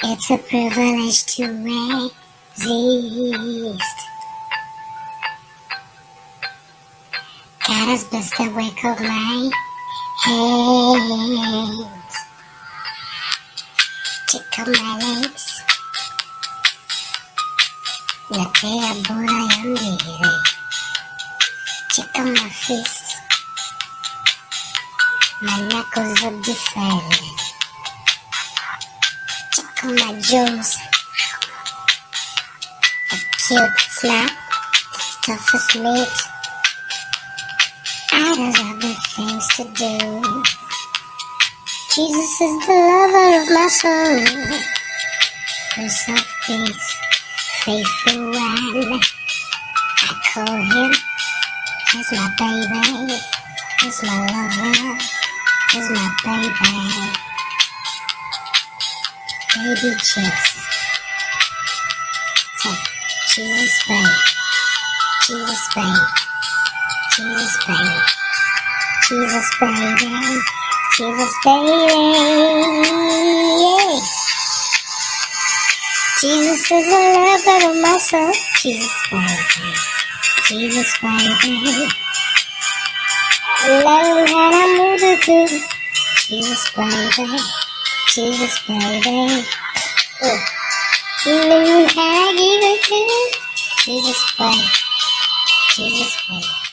It's a privilege to exist. God has blessed the work of my hands. Check out my legs. Natea bora ya mbele. Check out my fists. My knuckles are defended. Out my jaws. A cute snap. Toughest meat. I got other things to do. Jesus is the lover of my soul. Prince of peace, faithful one. I call him as my baby, as my lover, as my baby. Baby Jesus. So, Jesus babe, Jesus babe, Jesus babe, Jesus baby, Jesus baby. Jesus is the lover of my soul. Jesus baby, Jesus baby. Love how I move the good. Jesus baby, Jesus baby. Oh. Give it to you. Jesus baby, Jesus baby.